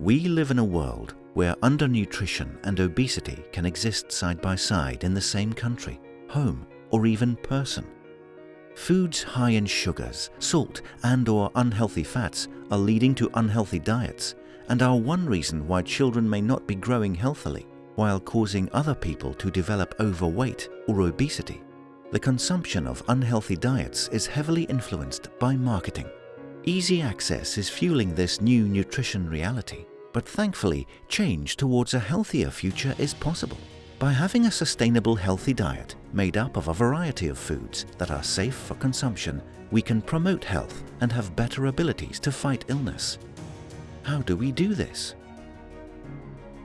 We live in a world where undernutrition and obesity can exist side by side in the same country, home, or even person. Foods high in sugars, salt and or unhealthy fats are leading to unhealthy diets and are one reason why children may not be growing healthily while causing other people to develop overweight or obesity. The consumption of unhealthy diets is heavily influenced by marketing. Easy access is fueling this new nutrition reality, but thankfully change towards a healthier future is possible. By having a sustainable healthy diet made up of a variety of foods that are safe for consumption, we can promote health and have better abilities to fight illness. How do we do this?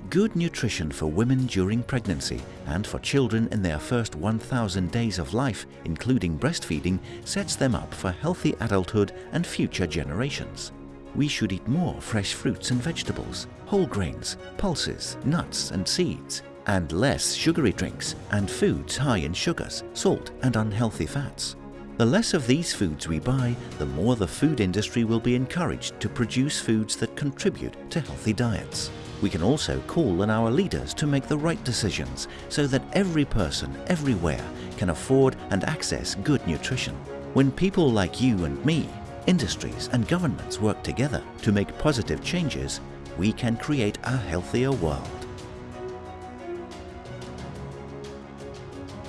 Good nutrition for women during pregnancy and for children in their first 1000 days of life, including breastfeeding, sets them up for healthy adulthood and future generations. We should eat more fresh fruits and vegetables, whole grains, pulses, nuts and seeds, and less sugary drinks and foods high in sugars, salt and unhealthy fats. The less of these foods we buy, the more the food industry will be encouraged to produce foods that contribute to healthy diets. We can also call on our leaders to make the right decisions so that every person, everywhere, can afford and access good nutrition. When people like you and me, industries and governments work together to make positive changes, we can create a healthier world.